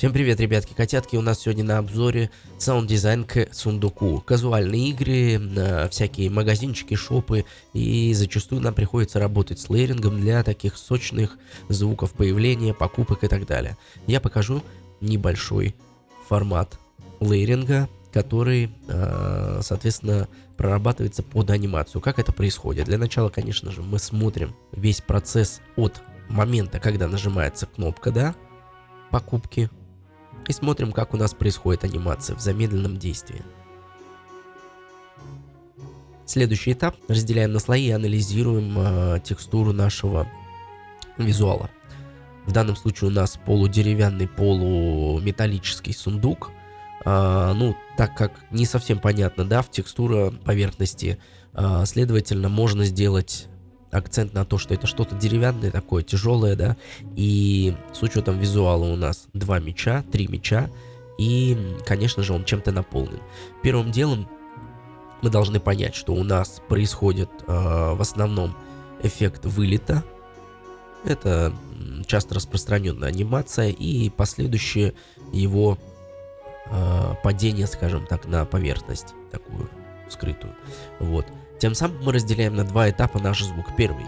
Всем привет, ребятки, котятки, у нас сегодня на обзоре саунд-дизайн к сундуку. Казуальные игры, э, всякие магазинчики, шопы, и зачастую нам приходится работать с layering ом для таких сочных звуков появления, покупок и так далее. Я покажу небольшой формат layering а, который, э, соответственно, прорабатывается под анимацию. Как это происходит? Для начала, конечно же, мы смотрим весь процесс от момента, когда нажимается кнопка, да, покупки, и смотрим, как у нас происходит анимация в замедленном действии. Следующий этап. Разделяем на слои и анализируем э, текстуру нашего визуала. В данном случае у нас полудеревянный, полуметаллический сундук. А, ну, так как не совсем понятно, да, в текстура поверхности, а, следовательно, можно сделать акцент на то, что это что-то деревянное такое, тяжелое, да, и с учетом визуала у нас два меча, три меча, и, конечно же, он чем-то наполнен. Первым делом мы должны понять, что у нас происходит э, в основном эффект вылета, это часто распространенная анимация и последующее его э, падение, скажем так, на поверхность такую скрытую. Вот. Тем самым мы разделяем на два этапа наш звук. Первый.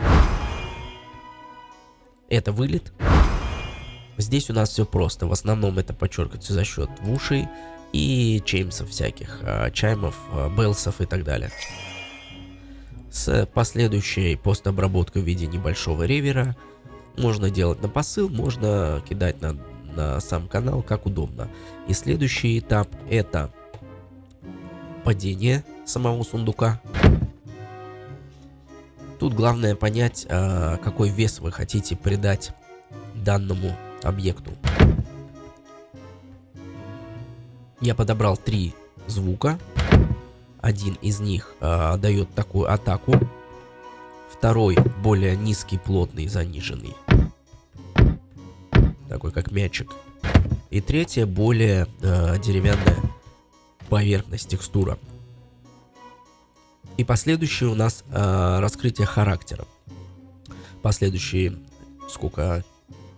Это вылет. Здесь у нас все просто. В основном это подчеркивается за счет ушей и чеймсов всяких, а, чаймов, а, белсов и так далее. С последующей постобработкой в виде небольшого ревера можно делать на посыл, можно кидать на, на сам канал, как удобно. И следующий этап это падение самого сундука. Тут главное понять, а, какой вес вы хотите придать данному объекту. Я подобрал три звука. Один из них э, дает такую атаку. Второй более низкий, плотный, заниженный. Такой как мячик. И третье более э, деревянная поверхность, текстура. И последующее у нас э, раскрытие характера. Последующие, сколько,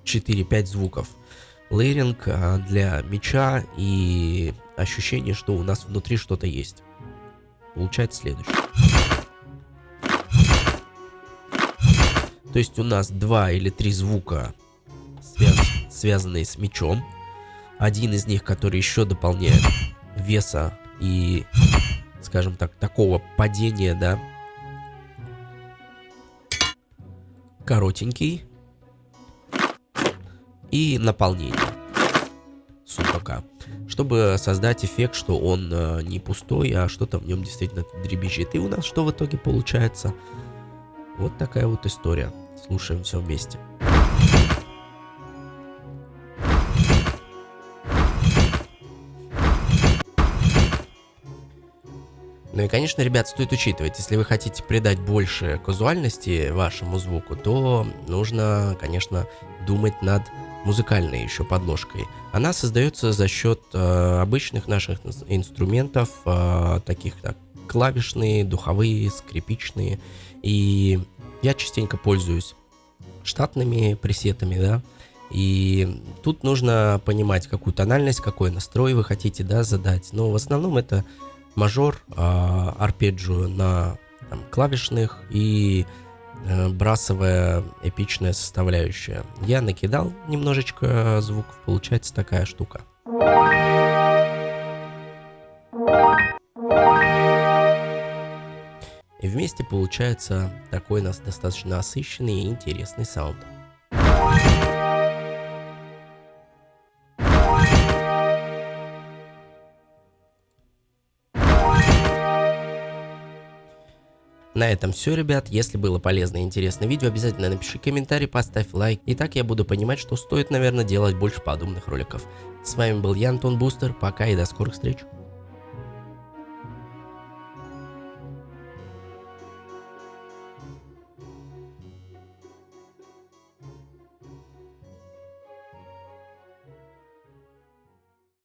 4-5 звуков. Лейринг э, для меча и ощущение, что у нас внутри что-то есть. Получается следующее. То есть у нас два или три звука, связ связанные с мечом. Один из них, который еще дополняет веса и скажем так, такого падения, да. Коротенький. И наполнение сундука. Чтобы создать эффект, что он э, не пустой, а что-то в нем действительно дребезжит. И у нас что в итоге получается? Вот такая вот история. Слушаем все вместе. Ну и, конечно, ребят, стоит учитывать, если вы хотите придать больше казуальности вашему звуку, то нужно, конечно, думать над музыкальной еще подложкой. Она создается за счет э, обычных наших инструментов, э, таких как клавишные, духовые, скрипичные. И я частенько пользуюсь штатными пресетами, да, и тут нужно понимать, какую тональность, какой настрой вы хотите, да, задать. Но в основном это мажор, а, арпеджио на там, клавишных и э, брасовая эпичная составляющая. Я накидал немножечко звуков, получается такая штука. И вместе получается такой нас достаточно насыщенный и интересный саунд. На этом все, ребят. Если было полезно и интересное видео, обязательно напиши комментарий, поставь лайк. И так я буду понимать, что стоит, наверное, делать больше подобных роликов. С вами был я, Антон Бустер. Пока и до скорых встреч.